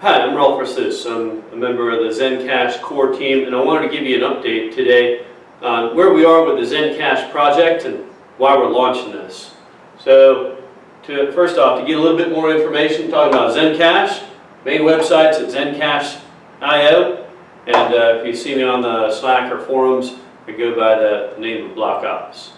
Hi, I'm Rolf Versluis. I'm a member of the Zencash core team, and I wanted to give you an update today on where we are with the Zencash project and why we're launching this. So, to, first off, to get a little bit more information, talking about Zencash, main website's at zencash.io, and uh, if you see me on the Slack or forums, I go by the name of Block Office.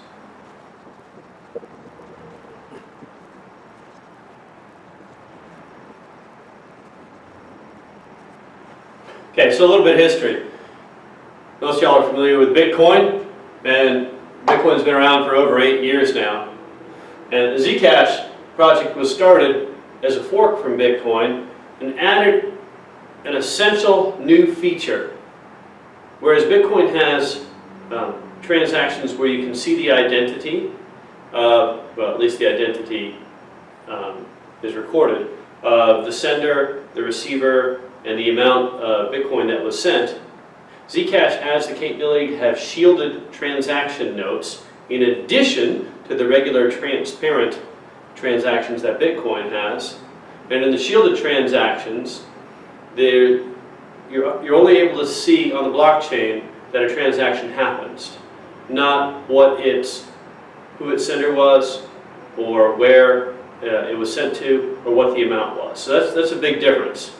Okay, so a little bit of history. Most of y'all are familiar with Bitcoin, and Bitcoin's been around for over eight years now. And the Zcash project was started as a fork from Bitcoin and added an essential new feature. Whereas Bitcoin has um, transactions where you can see the identity, well, at least the identity um, is recorded, of the sender, the receiver, and the amount of Bitcoin that was sent, Zcash has the capability to have shielded transaction notes in addition to the regular transparent transactions that Bitcoin has. And in the shielded transactions, you're, you're only able to see on the blockchain that a transaction happens, not what its, who its sender was, or where uh, it was sent to, or what the amount was. So that's, that's a big difference.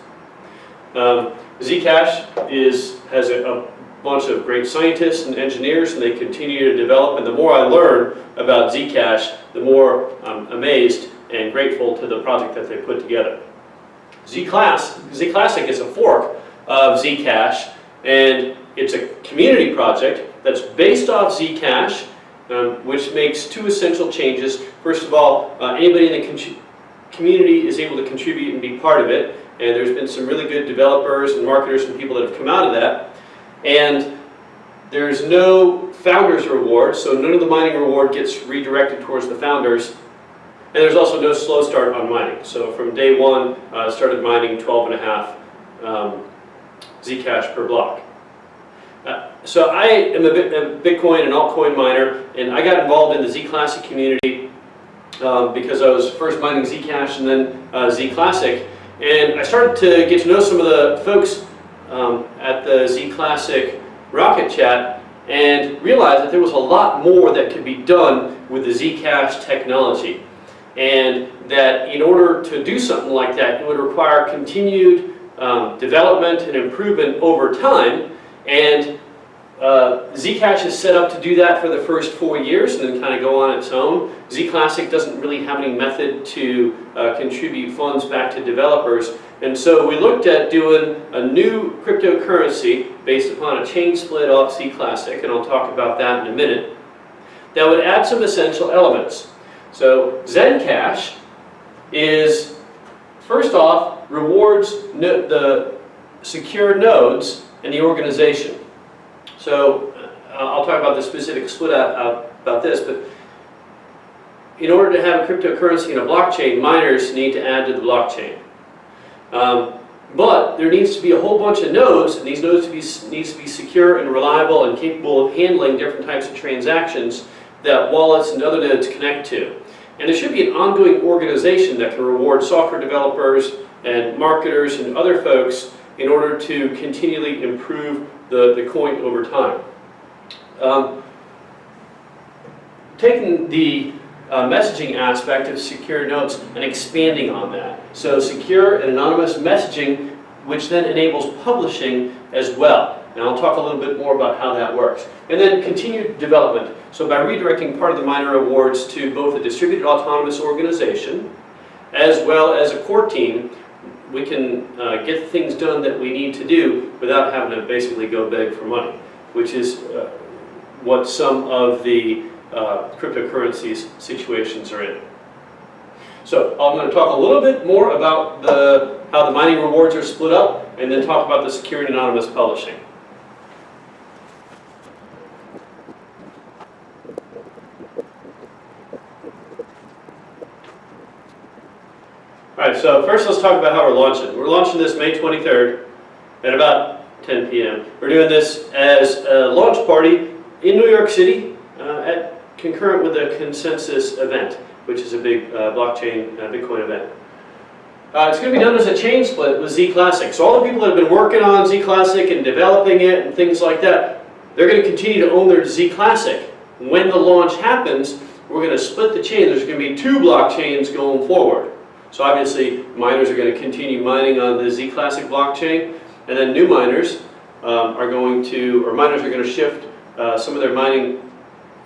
Um, Zcash is, has a, a, bunch of great scientists and engineers and they continue to develop and the more I learn about Zcash, the more I'm amazed and grateful to the project that they put together. Zclass, Zclassic is a fork of Zcash and it's a community project that's based off Zcash um, which makes two essential changes. First of all, uh, anybody in the community is able to contribute and be part of it and there's been some really good developers and marketers and people that have come out of that. And there's no founders reward, so none of the mining reward gets redirected towards the founders. And there's also no slow start on mining. So from day one, I uh, started mining 12 and a half um, Zcash per block. Uh, so I am a, a, Bitcoin and altcoin miner, and I got involved in the Zclassic community um, because I was first mining Zcash and then uh, Zclassic. And I started to get to know some of the folks um, at the Z Classic Rocket Chat and realized that there was a lot more that could be done with the Zcash technology. And that in order to do something like that, it would require continued um, development and improvement over time. And uh, Zcash is set up to do that for the first four years and then kind of go on its own. Zclassic doesn't really have any method to uh, contribute funds back to developers. And so we looked at doing a new cryptocurrency based upon a chain split off Zclassic, and I'll talk about that in a minute, that would add some essential elements. So Zencash is, first off, rewards no the secure nodes in the organization. So uh, I'll talk about the specific split out, out about this, but in order to have a cryptocurrency in a blockchain, miners need to add to the blockchain. Um, but there needs to be a whole bunch of nodes, and these nodes to be, needs to be secure and reliable and capable of handling different types of transactions that wallets and other nodes connect to. And there should be an ongoing organization that can reward software developers and marketers and other folks in order to continually improve the, the coin over time. Um, taking the uh, messaging aspect of secure notes and expanding on that. So secure and anonymous messaging, which then enables publishing as well. And I'll talk a little bit more about how that works. And then continued development. So by redirecting part of the miner awards to both a distributed autonomous organization as well as a core team, we can uh, get things done that we need to do without having to basically go beg for money, which is uh, what some of the uh, cryptocurrencies situations are in. So I'm going to talk a little bit more about the, how the mining rewards are split up and then talk about the secure and anonymous publishing. All right, so first let's talk about how we're launching. We're launching this May 23rd at about 10 p.m. We're doing this as a launch party in New York City uh, at concurrent with the Consensus event, which is a big uh, blockchain uh, Bitcoin event. Uh, it's going to be done as a chain split with Z Classic. So all the people that have been working on Z Classic and developing it and things like that, they're going to continue to own their Z Classic. When the launch happens, we're going to split the chain. There's going to be two blockchains going forward. So obviously, miners are going to continue mining on the Z Classic blockchain, and then new miners um, are going to, or miners are going to shift uh, some of their mining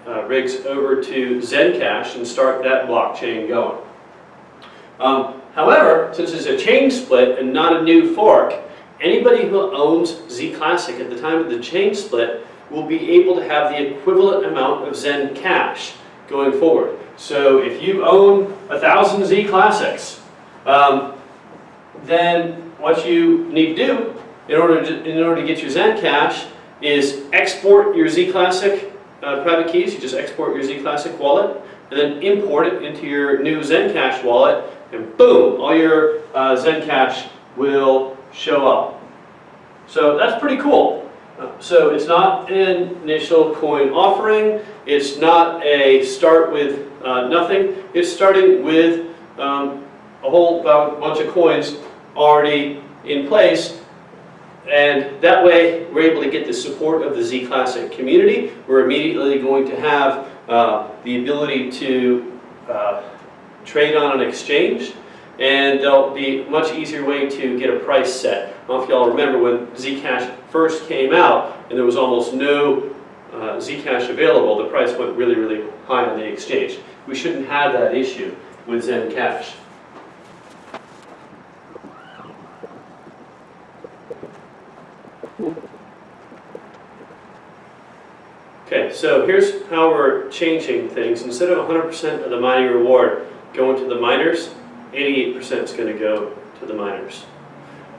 uh, rigs over to Zencash and start that blockchain going. Um, however, since it's a chain split and not a new fork, anybody who owns Z Classic at the time of the chain split will be able to have the equivalent amount of Zen Cash going forward. So if you own a thousand Z Classics, um, then what you need to do in order to, in order to get your Zen Cash is export your Z Classic uh, private keys. You just export your Z Classic wallet and then import it into your new Zencash wallet and boom, all your uh, Zencash will show up. So that's pretty cool. So it's not an initial coin offering. It's not a start with uh, nothing. It's starting with um, a whole bunch of coins already in place. And that way, we're able to get the support of the Z Classic community. We're immediately going to have uh, the ability to uh, trade on an exchange. And there'll be a much easier way to get a price set. I don't know if y'all remember when Zcash first came out and there was almost no uh, Zcash available, the price went really, really high on the exchange. We shouldn't have that issue with Zencash. Okay, so here's how we're changing things. Instead of 100% of the mining reward going to the miners, 88% is going to go to the miners.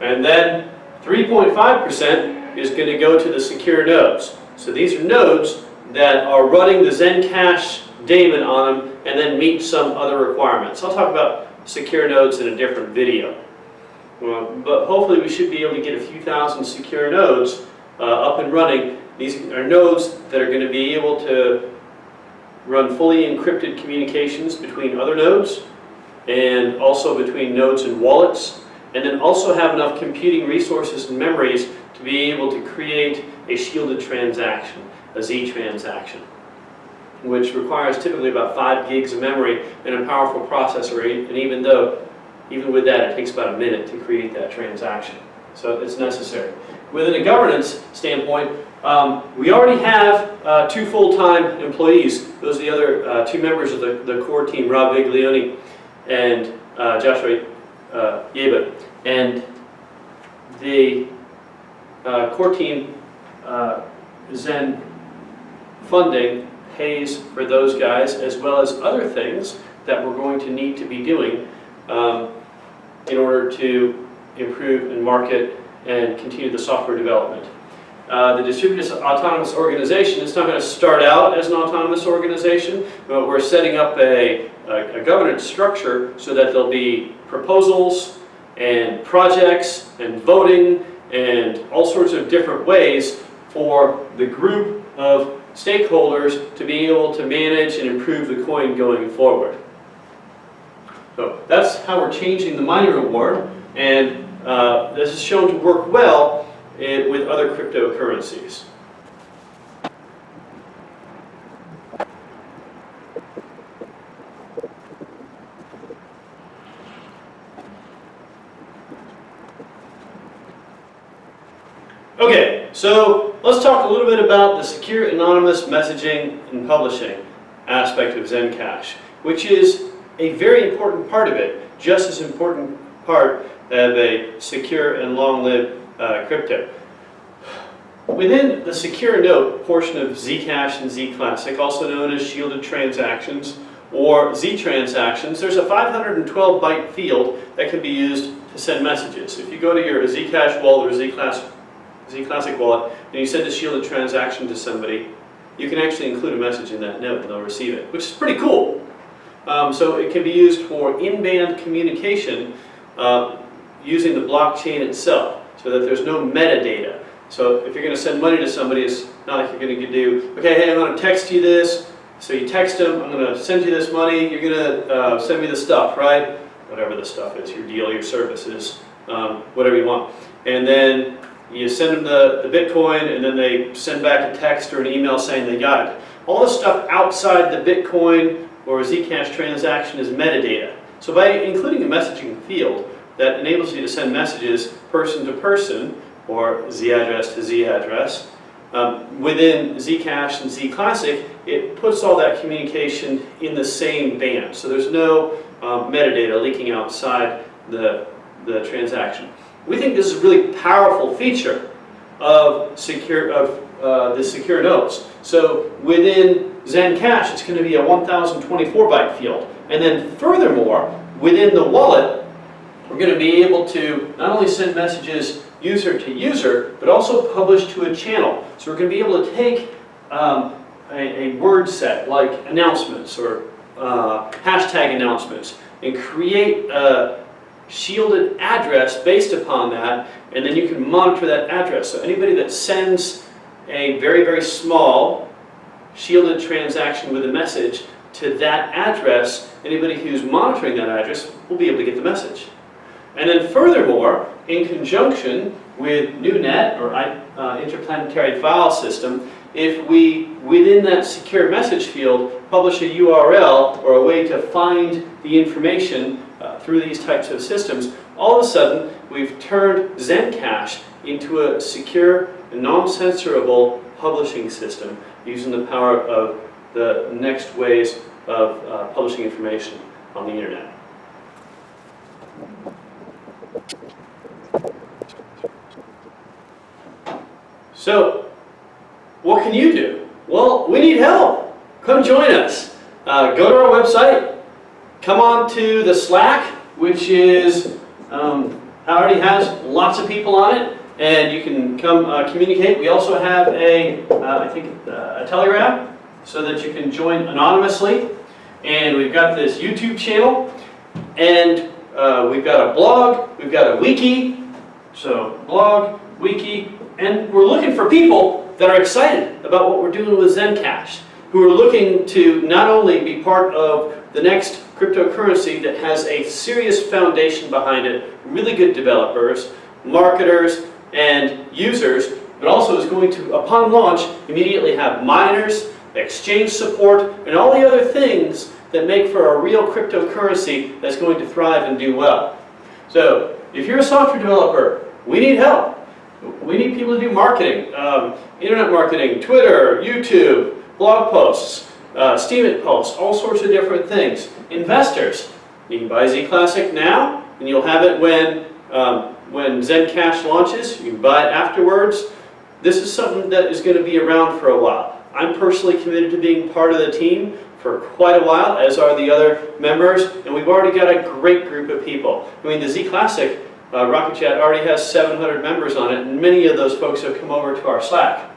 And then 3.5% is going to go to the secure nodes. So these are nodes that are running the Zencash daemon on them and then meet some other requirements. I'll talk about secure nodes in a different video. Well, but hopefully we should be able to get a few thousand secure nodes uh, up and running. These are nodes that are going to be able to run fully encrypted communications between other nodes and also between nodes and wallets and then also have enough computing resources and memories to be able to create a shielded transaction, a Z transaction, which requires typically about 5 gigs of memory and a powerful processor, and even though, even with that, it takes about a minute to create that transaction. So it's necessary. Within a governance standpoint, um, we already have uh, two full-time employees. Those are the other uh, two members of the, the core team, Rob Viglione and uh, Joshua uh, And the uh, core team uh, Zen funding pays for those guys as well as other things that we're going to need to be doing um, in order to improve and market and continue the software development. Uh, the distributed autonomous organization is not going to start out as an autonomous organization, but we're setting up a, a, a governance structure so that there'll be proposals and projects and voting and all sorts of different ways for the group of stakeholders to be able to manage and improve the coin going forward. So that's how we're changing the mining reward, and uh, this is shown to work well in, with other cryptocurrencies. Okay, so let's talk a little bit about the secure anonymous messaging and publishing aspect of Zencash, which is a very important part of it, just as important part of a secure and long-lived uh, crypto. Within the secure note portion of Zcash and Zclassic, also known as shielded transactions or Z transactions, there's a 512 byte field that can be used to send messages. If you go to your Zcash wallet or Zclassic Zclassic wallet, and you send a shielded transaction to somebody, you can actually include a message in that note and they'll receive it, which is pretty cool. Um, so it can be used for in-band communication uh, using the blockchain itself so that there's no metadata. So if you're going to send money to somebody, it's not like you're going to do, okay, hey, I'm going to text you this. So you text them, I'm going to send you this money, you're going to uh, send me the stuff, right? whatever the stuff is, your deal, your services, um, whatever you want. And then you send them the, the Bitcoin and then they send back a text or an email saying they got it. All the stuff outside the Bitcoin or Zcash transaction is metadata. So by including a messaging field that enables you to send messages person to person or Z address to Z address, um, within Zcash and Zclassic, it puts all that communication in the same band. So there's no um, metadata leaking outside the, the transaction. We think this is a really powerful feature of secure of uh, the secure nodes. So within Zencash, it's going to be a 1024 byte field. And then furthermore, within the wallet, we're going to be able to not only send messages user to user, but also publish to a channel. So we're going to be able to take um, a, a, word set like announcements or uh, hashtag announcements and create a shielded address based upon that, and then you can monitor that address. So anybody that sends a very, very small shielded transaction with a message to that address, anybody who's monitoring that address will be able to get the message. And then furthermore, in conjunction with NuNet or uh, Interplanetary File System, if we, within that secure message field, publish a URL or a way to find the information uh, through these types of systems, all of a sudden we've turned Zencash into a secure, non-censorable publishing system using the power of the next ways of uh, publishing information on the internet. So, what can you do? Well, we need help. Come join us. Uh, go to our website, come on to the Slack, which is, um, already has lots of people on it, and you can come uh, communicate. We also have a, uh, I think, uh, a Telegram, so that you can join anonymously. And we've got this YouTube channel, and uh, we've got a blog, we've got a wiki, so blog, wiki, and we're looking for people that are excited about what we're doing with Zencash, who are looking to not only be part of the next cryptocurrency that has a serious foundation behind it, really good developers, marketers, and users, but also is going to, upon launch, immediately have miners, exchange support, and all the other things that make for a real cryptocurrency that's going to thrive and do well. So, if you're a software developer, we need help. We need people to do marketing, um, internet marketing, Twitter, YouTube, blog posts, uh, Steemit posts, all sorts of different things. Investors, you can buy Z Classic now, and you'll have it when, um, when Zencash launches. You can buy it afterwards. This is something that is going to be around for a while. I'm personally committed to being part of the team for quite a while, as are the other members, and we've already got a great group of people. I mean, the Z Classic uh, Rocket Chat already has 700 members on it, and many of those folks have come over to our Slack.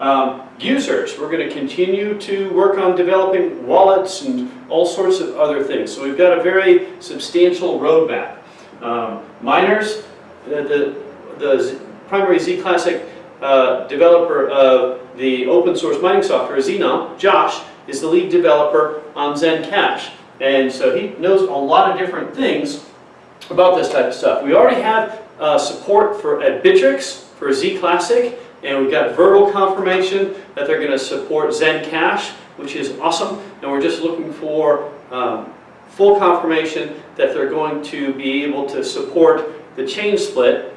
Um, users, we're going to continue to work on developing wallets and all sorts of other things. So we've got a very substantial roadmap. Um, miners, the, the, the primary Z Classic uh, developer of the open source mining software, Xenon, Josh, is the lead developer on Zencash. And so he knows a lot of different things about this type of stuff. We already have uh, support for at Bittrex for Z Classic, and we've got verbal confirmation that they're going to support Zencash, which is awesome. And we're just looking for um, full confirmation that they're going to be able to support the chain split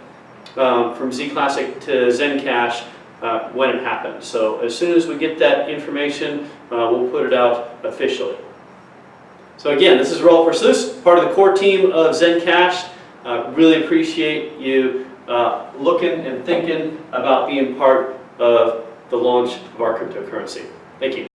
um, from Z Classic to Zencash uh, when it happens. So as soon as we get that information, uh, we'll put it out officially. So again, this is Rolf Versluis, part of the core team of Zencash. Uh, really appreciate you uh, looking and thinking about being part of the launch of our cryptocurrency. Thank you.